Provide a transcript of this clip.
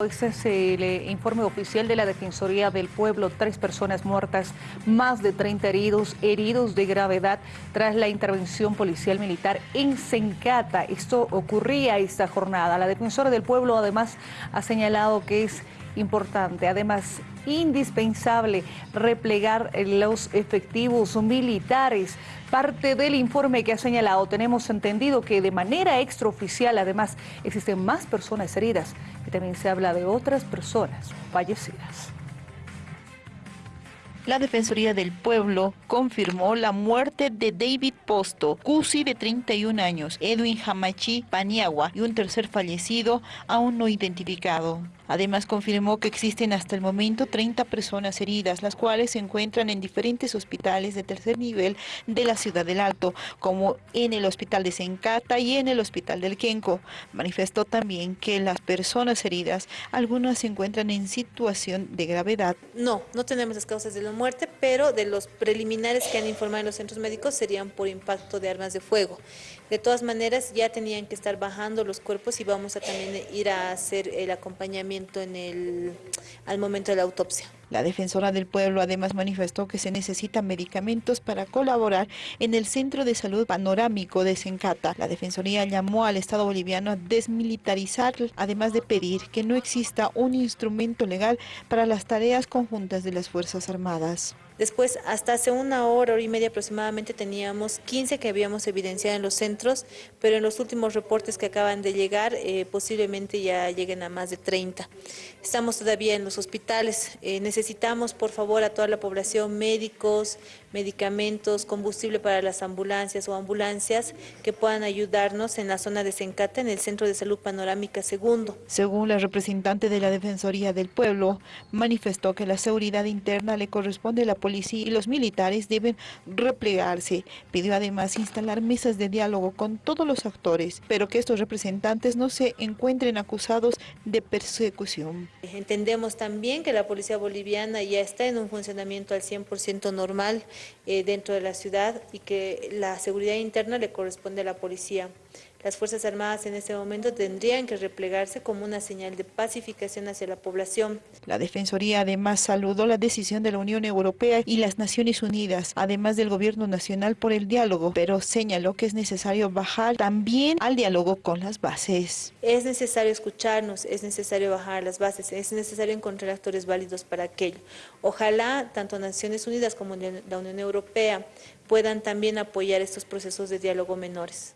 Este es el informe oficial de la Defensoría del Pueblo, tres personas muertas, más de 30 heridos, heridos de gravedad tras la intervención policial militar en Sencata. Esto ocurría esta jornada. La Defensora del Pueblo además ha señalado que es importante, además indispensable replegar los efectivos militares. Parte del informe que ha señalado, tenemos entendido que de manera extraoficial además existen más personas heridas y también se habla de otras personas fallecidas. La Defensoría del Pueblo confirmó la muerte de David Posto, Cusi de 31 años, Edwin Hamachi Paniagua y un tercer fallecido aún no identificado. Además confirmó que existen hasta el momento 30 personas heridas, las cuales se encuentran en diferentes hospitales de tercer nivel de la ciudad del Alto, como en el hospital de Sencata y en el hospital del Quenco. Manifestó también que las personas heridas, algunas se encuentran en situación de gravedad. No, no tenemos las causas de la muerte, pero de los preliminares que han informado en los centros médicos serían por impacto de armas de fuego. De todas maneras, ya tenían que estar bajando los cuerpos y vamos a también ir a hacer el acompañamiento en el, al momento de la autopsia. La defensora del pueblo además manifestó que se necesitan medicamentos para colaborar en el Centro de Salud Panorámico de Sencata. La Defensoría llamó al Estado boliviano a desmilitarizar, además de pedir que no exista un instrumento legal para las tareas conjuntas de las Fuerzas Armadas. Después, hasta hace una hora, hora y media aproximadamente, teníamos 15 que habíamos evidenciado en los centros, pero en los últimos reportes que acaban de llegar, eh, posiblemente ya lleguen a más de 30. Estamos todavía en los hospitales. Eh, necesitamos, por favor, a toda la población, médicos, medicamentos, combustible para las ambulancias o ambulancias que puedan ayudarnos en la zona de Sencata, en el Centro de Salud Panorámica Segundo. Según la representante de la Defensoría del Pueblo, manifestó que la seguridad interna le corresponde a la policía y los militares deben replegarse. Pidió además instalar mesas de diálogo con todos los actores, pero que estos representantes no se encuentren acusados de persecución. Entendemos también que la policía boliviana ya está en un funcionamiento al 100% normal eh, dentro de la ciudad y que la seguridad interna le corresponde a la policía. Las Fuerzas Armadas en este momento tendrían que replegarse como una señal de pacificación hacia la población. La Defensoría además saludó la decisión de la Unión Europea y las Naciones Unidas, además del Gobierno Nacional por el diálogo, pero señaló que es necesario bajar también al diálogo con las bases. Es necesario escucharnos, es necesario bajar las bases, es necesario encontrar actores válidos para aquello. Ojalá tanto Naciones Unidas como la Unión Europea puedan también apoyar estos procesos de diálogo menores.